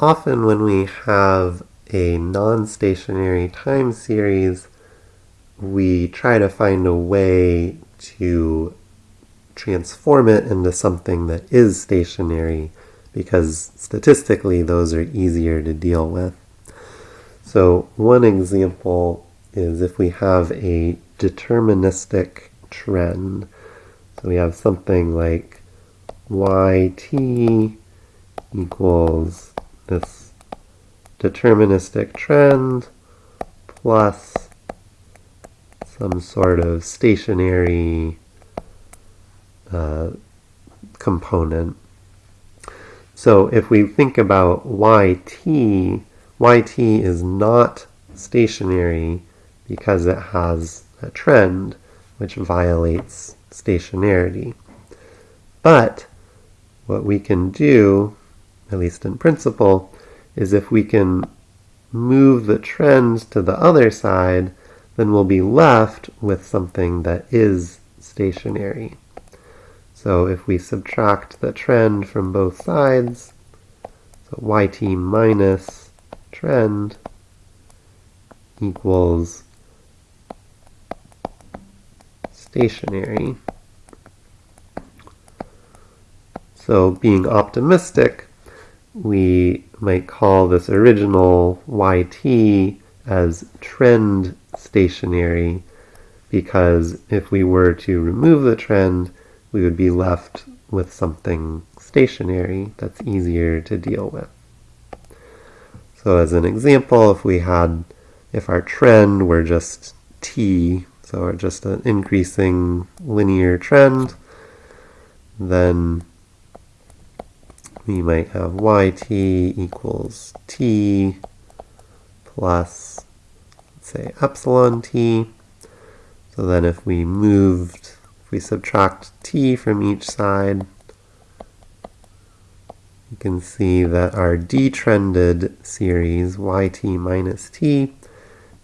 often when we have a non-stationary time series, we try to find a way to transform it into something that is stationary because statistically those are easier to deal with. So one example is if we have a deterministic trend. So we have something like yt equals this deterministic trend plus some sort of stationary uh, component. So if we think about yt, yt is not stationary because it has a trend which violates stationarity. But what we can do, at least in principle, is if we can move the trend to the other side, then we'll be left with something that is stationary. So if we subtract the trend from both sides, so yt minus trend equals stationary. So being optimistic, we might call this original yt as trend stationary because if we were to remove the trend, we would be left with something stationary that's easier to deal with. So as an example, if we had, if our trend were just t, so just an increasing linear trend, then we might have yt equals t plus, let's say, epsilon t. So then if we moved if we subtract t from each side, you can see that our detrended series yt minus t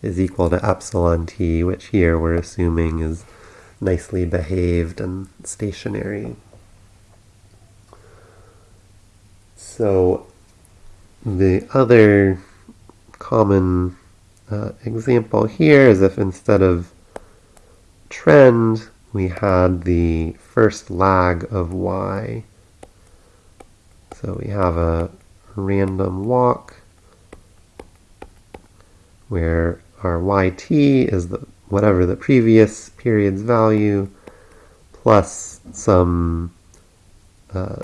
is equal to epsilon t, which here we're assuming is nicely behaved and stationary. So the other common uh, example here is if instead of trend we had the first lag of y. So we have a random walk where our yt is the whatever the previous period's value plus some uh,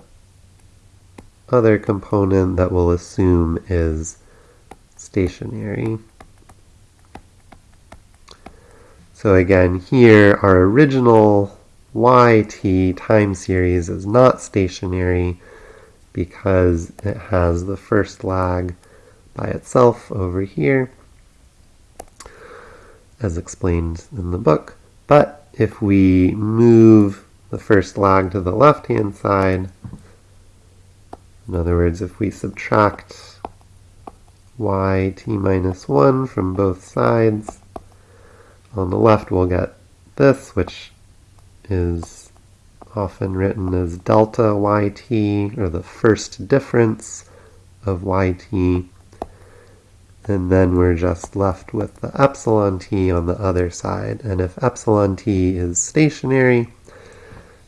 other component that we'll assume is stationary. So again, here our original yt time series is not stationary because it has the first lag by itself over here, as explained in the book. But if we move the first lag to the left-hand side, in other words, if we subtract yt minus 1 from both sides, on the left we'll get this, which is often written as delta yt, or the first difference of yt. And then we're just left with the epsilon t on the other side. And if epsilon t is stationary,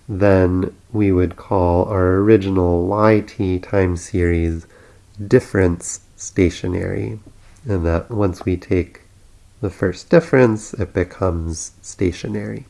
then we would call our original yt time series difference stationary. And that once we take the first difference, it becomes stationary.